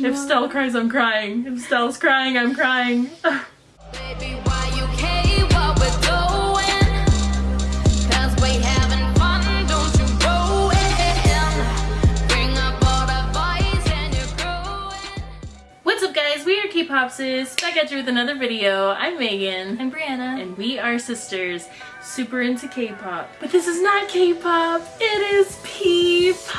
No. If Stell cries, I'm crying. If Stell's crying, I'm crying. Baby, guys, we are K-Pop Sis, back at you with another video. I'm Megan. I'm Brianna. And we are sisters, super into K-pop. But this is not K-pop, it is P-pop!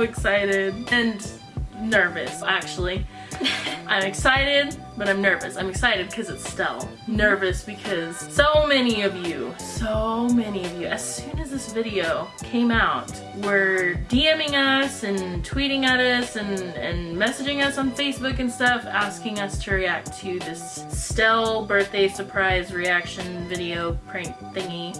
So excited and nervous, actually. I'm excited, but I'm nervous. I'm excited because it's Stell. Nervous because so many of you, so many of you, as soon as this video came out, were DMing us and tweeting at us and, and messaging us on Facebook and stuff, asking us to react to this Stell birthday surprise reaction video prank thingy.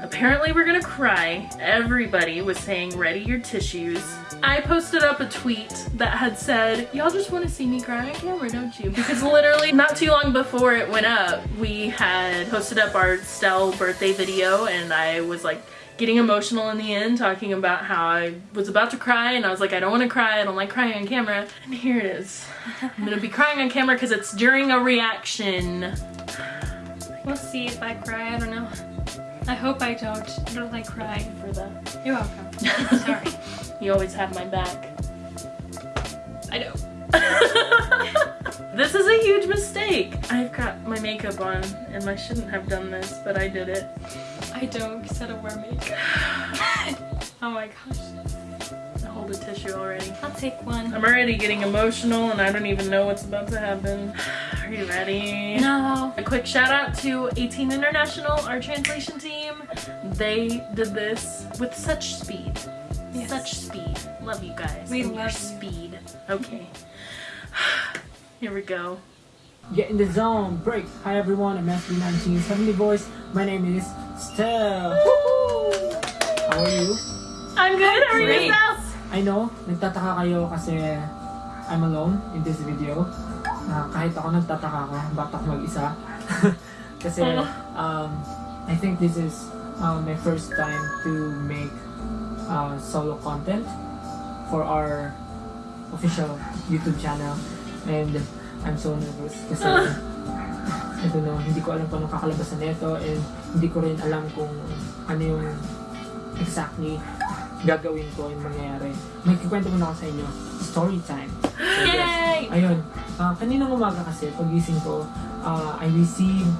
Apparently we're gonna cry. Everybody was saying ready your tissues. I posted up a tweet that had said, y'all just want to see me cry on camera, don't you? Because literally not too long before it went up, we had posted up our Stell birthday video and I was like getting emotional in the end talking about how I was about to cry and I was like, I don't want to cry, I don't like crying on camera. And here it is. I'm gonna be crying on camera because it's during a reaction. We'll see if I cry. I don't know. I hope I don't. I don't like crying. For the You're welcome. Sorry. You always have my back. I know. this is a huge mistake. I've got my makeup on and I shouldn't have done this, but I did it. I don't because I don't wear makeup. oh my gosh. I hold a tissue already. I'll take one. I'm already getting emotional and I don't even know what's about to happen. Are you ready? No. A quick shout out to 18 International, our translation team. They did this with such speed. Yes. Such speed. Love you guys. We and your love you. speed. Okay. Here we go. Get in the zone, break. Hi everyone, I'm SB19 Heavenly Voice. My name is Stell. How are you? I'm good. How are you Great. guys? I know, nagtataka kayo kasi I'm alone in this video. Ah, kahit ako nagtataka ako mag-isa? kasi um, I think this is uh, my first time to make uh, solo content for our official YouTube channel. And I'm so nervous kasi I don't know, hindi ko alam anong kakalabasan nito and hindi ko rin alam kung ano yung exactly gagawin ko yung mangyayari. May kikwento muna ako sa inyo. Story time. So, yes. Yay! Ayun. Uh, kaninang umaga kasi, pagising ko, uh, I received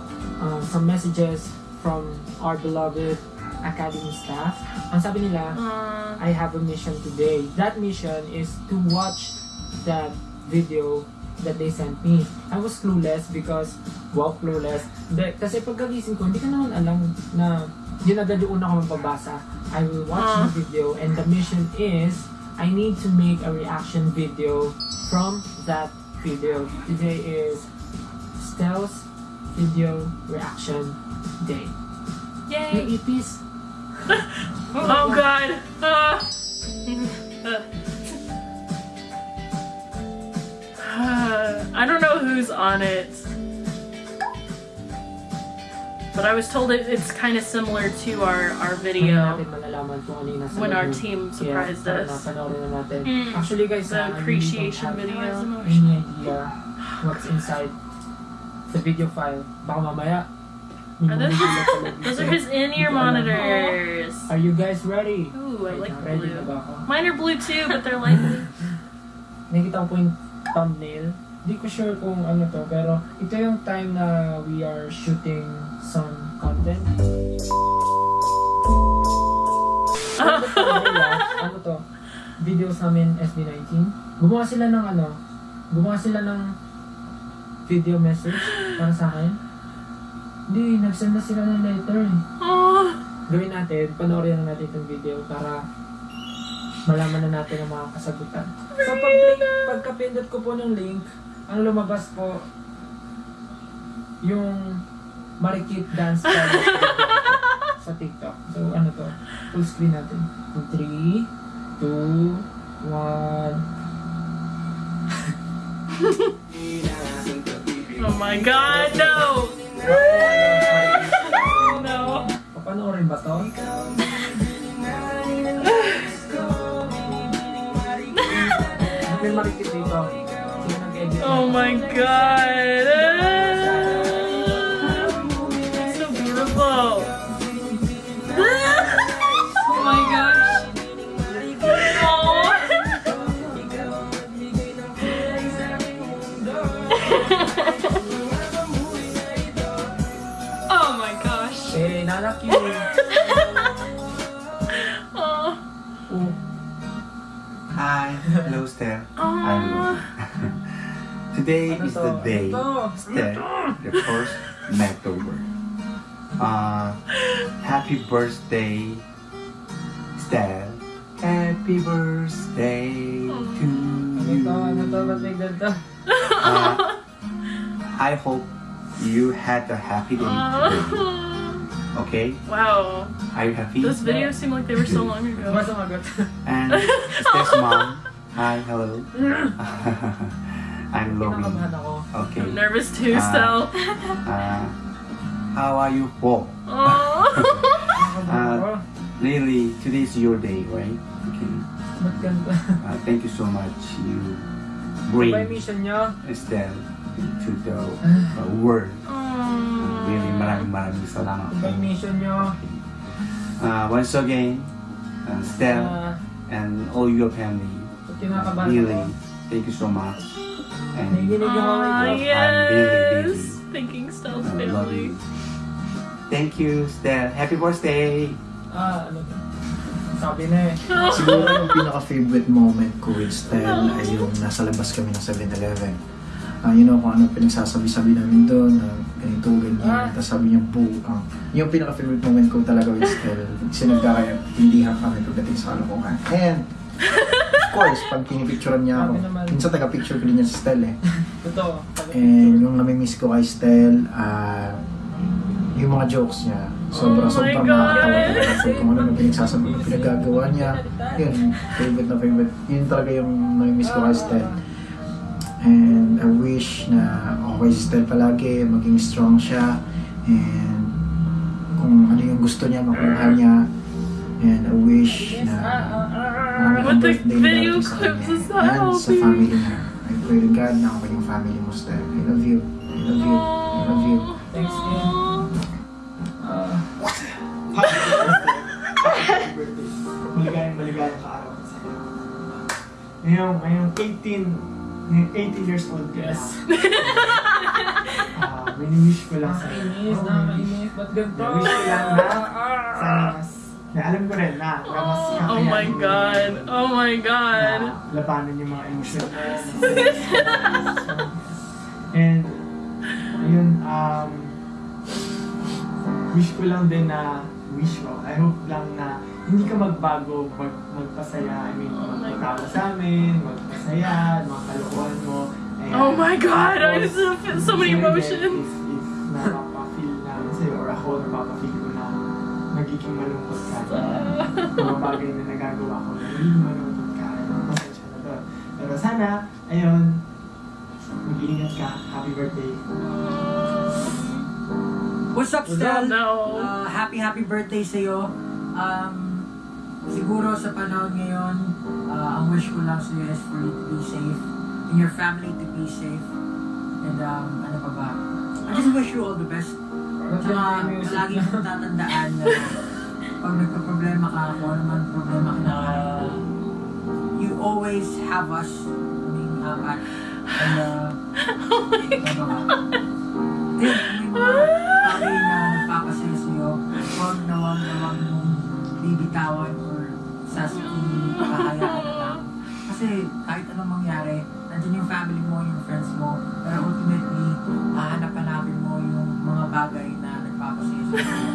uh, some messages from our beloved academy staff. Ang sabi nila, Uh, I have a mission today. That mission is to watch that video that they sent me. I was clueless because, wow, clueless. De, kasi pagkagising ko, hindi ko naman alam na yun agad yung una ko mapabasa. I will watch Ah. the video and the mission is, I need to make a reaction video from that video. Today is Stell's video reaction day. Yay. ipis, oh god. Ah. don't know who's on it. But I was told it, it's kind of similar to our, our video. natin malalaman kung ano yung nasa When our team surprised Kaya, us. tara na, panoorin na natin. Mm. Actually guys, The I really appreciation don't have video. any idea what's inside the video file. Baka mamaya. may Are those, mga sulat sa loob those are his in-ear Hindi ko alam. monitors. Are you guys ready? Ooh, I like ready blue. Mine are blue too, but they're light blue. Nakikita ko po yung thumbnail. Hindi ko sure kung ano to, pero ito yung time na we are shooting some content. Ano to? Videos namin SB19. Gumawa sila ng ano, gumawa sila ng video message para sa akin. Hindi, nagsend na sila ng letter eh. Gawin natin, panoorin na natin itong video para malaman na natin ang mga kasagutan. So pag pagka-pindot ko po ng link, ang lumabas po, yung marikit dance challenge sa TikTok. So, ano to? Full screen natin. 3, 2, 1. oh my God, no! Papanoorin ba to? May marikit dito. Oh my god! Today Ano is to? the day, Ano? Steph, the first October. Uh, happy birthday, Steph. Happy birthday to you. to? Ano to? Ba't may ganito? Uh, I hope you had a happy day today. Okay? Wow. Are you happy? Those videos seem like they were so long ago. And Steph's mom. Hi, hello. I'm Lomi. Kinakabahan ako. Okay. I'm nervous too, Ah. still. Uh, how are you for? Oh. Kinakabahan ako. Really, today is your day, right? Okay. Ba't ganito? Uh, thank you so much. You Ano bring ba mission nyo? Estelle to the uh, world. Really, Oh. maraming maraming salamat. Ano mission nyo? Uh, once again, uh, Estelle Ah, and all your family, ba't uh, kinakabahan really, thank you so much. And Nagiginig yung Ah, kamay ko. yes. Thinking love family. you. Thank you, Estelle. Happy birthday! Ah, ano? Sabi na eh. Siguro yung pinaka-favorite moment ko with Stel ay yung nasa labas kami ng 7-Eleven. Ah, you know kung ano pinagsasabi-sabi namin doon, na ganito, ganyan. Ah. Tapos sabi niya, po, ah, yung pinaka-favorite moment ko talaga with Stel, sinagkakaintindihan kami pagdating sa kalokohan. And, of course, pag pinipicturean niya ako, minsan taga-picture ko din niya si Stel eh. Totoo. And yung namimiss ko kay Stel, ah, yung mga jokes niya, sobrang Oh my sobrang God. nakakatawa talaga. So, kung ano na pinagsasabi, pinagagawa niya, yun, favorite na favorite. Yun talaga yung namimiss ko kay Stel. And I wish na okay si Stel palagi, maging strong siya. And kung ano yung gusto niya, makuha niya. And I wish na kang the birthday video sa clips is that, And sa family niya. I pray to God na ako yung family mo, Stel. I love you. I love you. I love you. Thanks, Kim. Ah, Maligayang maligayang ka-araw sa iyo. Ngayong, ngayong 18, ngayong 18 years old ka yes. na. Ah, Mini-wish ko lang sa iyo. Nakakainis, nakakainis. Ba't ganito? Wish ko lang na sana mas, na alam ko rin na, na mas Oh kakayanin my mo god. Oh my god. na labanan yung mga emosyon mo. And, ayun, um, wish ko lang din na, wish ko, I hope lang na hindi ka magbago mag, magpasaya, I mean, Oh my magpatawa sa amin, magpasaya, mga kalokohan mo. Ayan. Oh my god. I Tapos, just feel so many emotions. If, if napapa-feel namin sa'yo, or ako ko na nagiging malungkot ka, mga bagay na nagagawa ko na nagiging malungkot ka, pasensya na doon. Pero sana, ayun, mag-iingat ka. Happy birthday. What's up, Stel? No. Uh, happy, happy birthday sa'yo. Um, siguro sa panahon ngayon, uh, ang wish ko lang sa'yo is for you to be safe and your family to be safe. And um, ano pa ba? I just wish you all the best. Tsaka niya? mong tatandaan na pag nagka-problema ka, kung ano man problema kinakaharap mo, you always have us kaming apat. And uh, ano ba? Eh, 啊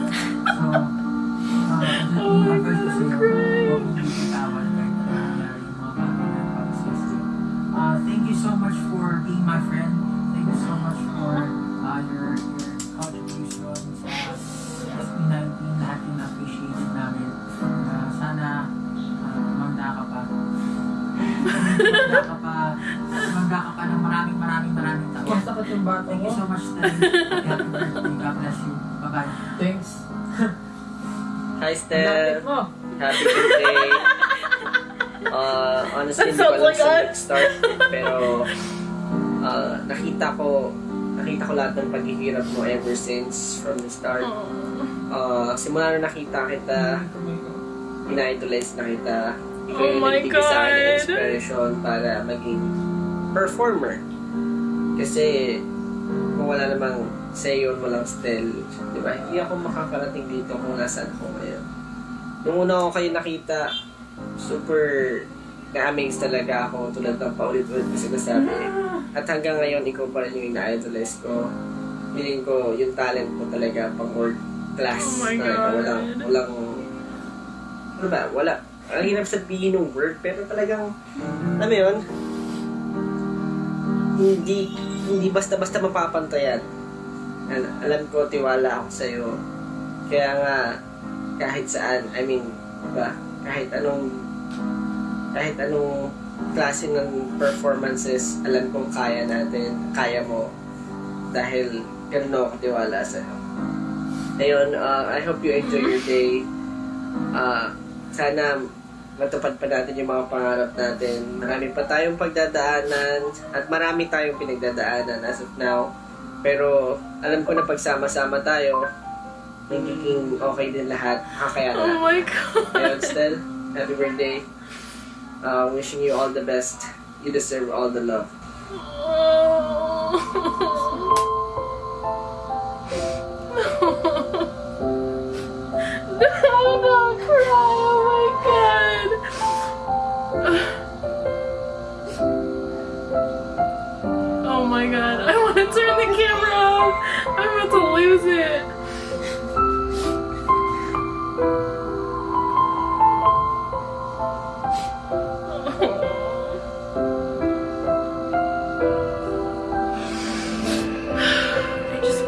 Bye-bye. Thanks. Hi, Steph. mo. Happy birthday. Uh, honestly, hindi ko alam sa us. nag-start. Pero, ah, nakita ko, nakita ko lahat ng paghihirap mo ever since from the start. Ah, simula na nakita kita, ina-idolize na kita. Ikaw Oh yung my nagbigay sa akin God. inspiration para maging performer. Kasi, kung wala namang sayon, walang Stel, di ba? Hindi ako makakarating dito kung nasaan ako ngayon. Nung una ko kayo nakita, super na-amaze talaga ako tulad ng paulit-ulit ko sinasabi. At hanggang ngayon, ikaw pa rin yung ina-idolize ko. Feeling ko, yung talent mo talaga pang world class. Oh my talaga. God. Walang, walang, ano ba, wala. Ang hirap sabihin ng word, pero talagang, alam mo yun, hindi, hindi basta-basta mapapantayan. Al- alam ko, tiwala ako sa'yo. Kaya nga, kahit saan, I mean, ba, kahit anong, kahit anong klase ng performances, alam kong kaya natin, kaya mo. Dahil, ganun ako katiwala sa'yo. Ayun, uh, I hope you enjoy your day. Ah, sana matupad pa natin yung mga pangarap natin. Marami pa tayong pagdadaanan at marami tayong pinagdadaanan as of now. Pero alam ko na pagsama-sama tayo, magiging okay din lahat. Kakayanan Oh natin. my god. Ayun, Stel, happy birthday. Uh, wishing you all the best. You deserve all the love. No, I'm about to lose it. I just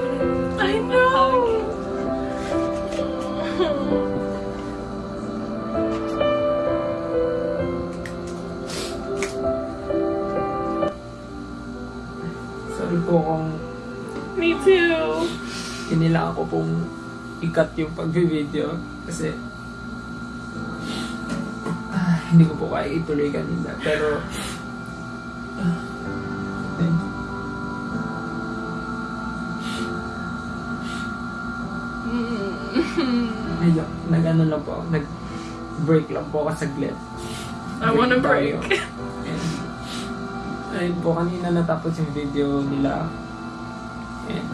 Me too. kinilangan ko pong ikat yung pag-video kasi ah, hindi ko po kaya ituloy kanina pero ah, you. Medyo, nag-ano lang po, ako, nag-break lang po ako saglit. I break. tayo. And, ayun po, kanina natapos yung video nila. And,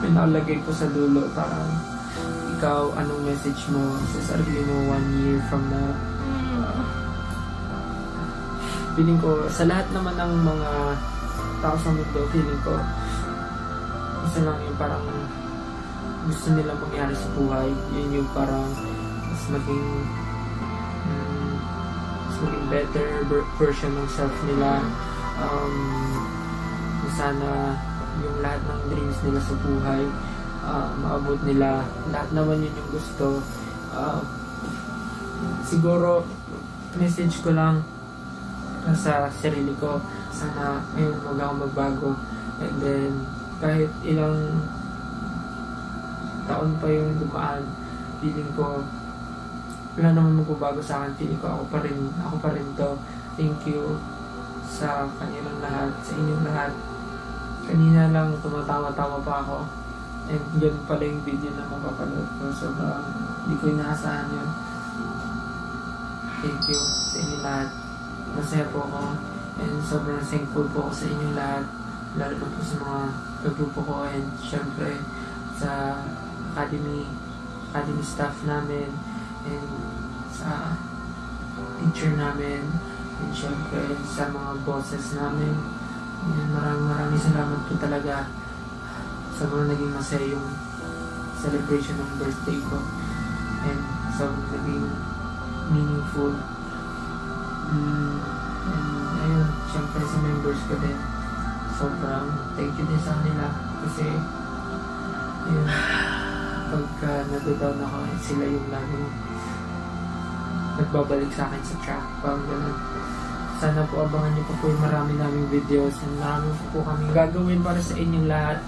may nakalagay po sa dulo, parang, ikaw, anong message mo sa sarili mo one year from now? Feeling ko, sa lahat naman ng mga tao sa mundo, feeling ko, isa lang yung parang gusto nila mangyari sa buhay. Yun yung parang mas maging mas maging better ver- version ng self nila. Um, sana yung lahat ng dreams nila sa buhay ah, maabot nila. Lahat naman yun yung gusto. Ah, siguro message ko lang sa sarili ko. Sana ngayon wag ako magbago. And then kahit ilang taon pa yung dumaan feeling ko wala naman magbabago sa akin. Feeling ko ako pa rin ako pa rin to. Thank you sa kanilang lahat sa inyong lahat kanina lang tumatawa-tawa pa ako. And ganun pala yung video na mapapanood ko. Sobrang hindi ko inaasahan yun. Thank you sa inyong lahat. Masaya po ako. And sobrang thankful po ako sa inyong lahat. Lalo na po sa mga kagrupo ko. And syempre sa academy academy staff namin. And sa teacher namin. And syempre sa mga bosses namin and maraming maraming salamat po talaga sobrang naging masaya yung celebration ng birthday ko and sobrang naging meaningful Mm, and ayun, syempre sa members ko din. Sobrang thank you din sa kanila kasi ayun, pagka nag-down ako, sila yung laging nagbabalik sa akin sa track. Parang ganun. Sana po abangan niyo pa po yung marami naming videos and marami po kami gagawin para sa inyong lahat.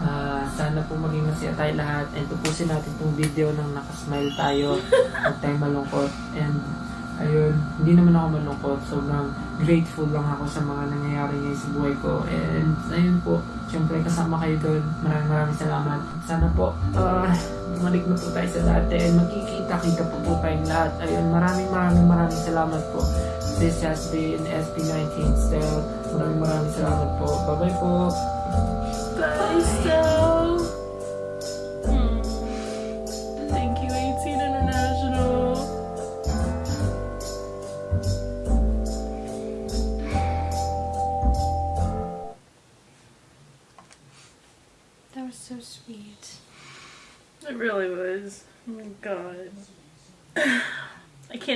Ah, sana po maging masaya tayo lahat. And tupusin natin tong video ng nakasmile tayo. Huwag tayong malungkot. And ayun, hindi naman ako malungkot. Sobrang grateful lang ako sa mga nangyayari ngayon sa buhay ko. And ayun po, syempre kasama kayo doon. Maraming maraming salamat. Sana po, uh, bumalik na po tayo sa dati and magkikita-kita po po tayong lahat. Ayun, maraming maraming maraming salamat po. This has been SB19 Still. Maraming maraming salamat po. Bye-bye po. Bye, Stell.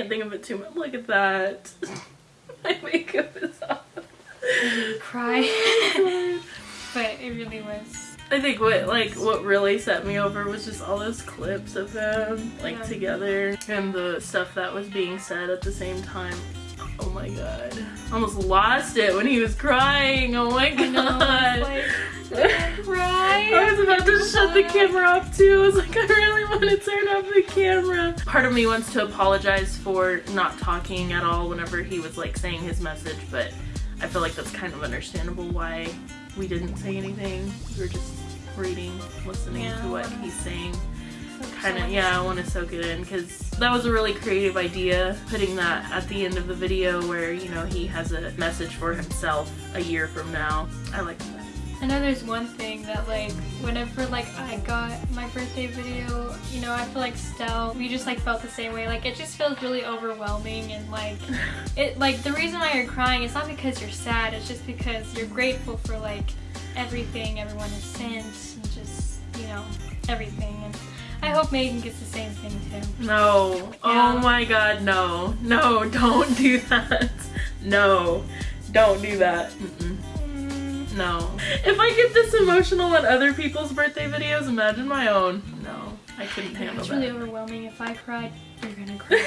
Can't think of it too much. Look at that. my makeup is off. Cry. but it really was. I think what like what really set me over was just all those clips of them like Yeah. together and the stuff that was being said at the same time. Oh my god. Almost lost it when he was crying. Oh my god. I know. Like, I cry? I was about to oh shut the camera off too. I was like, I really want to turn off the camera. Part of me wants to apologize for not talking at all whenever he was like saying his message, but I feel like that's kind of understandable why we didn't say anything. We were just reading, listening Yeah. to what he's saying. Kind of, yeah, I want to soak it in because that was a really creative idea, putting that at the end of the video where, you know, he has a message for himself a year from now. I like that. I know there's one thing that like whenever like I got my birthday video, you know, I feel like Stell, we just like felt the same way. Like it just feels really overwhelming and like it like the reason why you're crying is not because you're sad, it's just because you're grateful for like everything everyone has sent and just, you know, everything. And I hope Megan gets the same thing too. No. Oh yeah. Oh my god, no. No, don't do that. No. Don't do that. Mm-mm. Mm. No. If I get this emotional on other people's birthday videos, imagine my own. No. I couldn't handle It's that. really overwhelming. If I cried, you're gonna cry.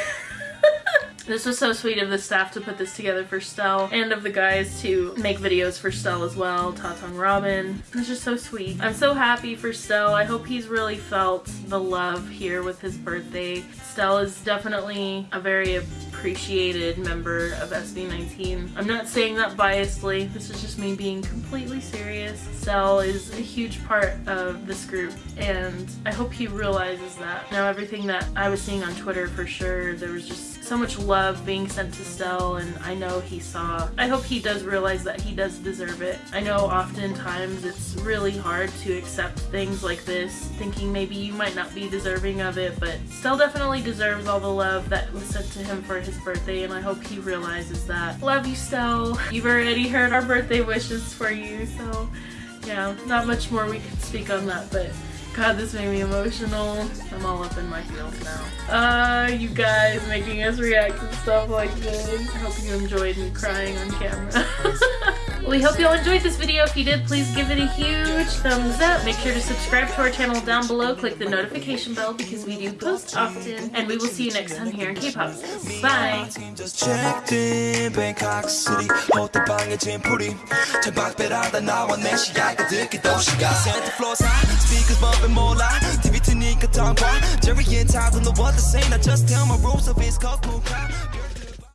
This was so sweet of the staff to put this together for Stell and of the guys to make videos for Stell as well, Tatong Robin. It's just so sweet. I'm so happy for Stell. I hope he's really felt the love here with his birthday. Stell is definitely a very appreciated member of SB19. I'm not saying that biasly. This is just me being completely serious. Stell is a huge part of this group and I hope he realizes that. Now everything that I was seeing on Twitter for sure, there was just so much love being sent to Stell and I know he saw. I hope he does realize that he does deserve it. I know oftentimes it's really hard to accept things like this, thinking maybe you might not be deserving of it, but Stell definitely deserves all the love that was sent to him for his birthday and I hope he realizes that. Love you, Stell. You've already heard our birthday wishes for you, so yeah, not much more we could speak on that, but God, this made me emotional. I'm all up in my feels now. Uh, you guys making us react to stuff like this. I hope you enjoyed me crying on camera. we hope you all enjoyed this video. If you did, please give it a huge thumbs up. Make sure to subscribe to our channel down below. Click the notification bell because we do post often. And we will see you next time here in K-Pop. Bye!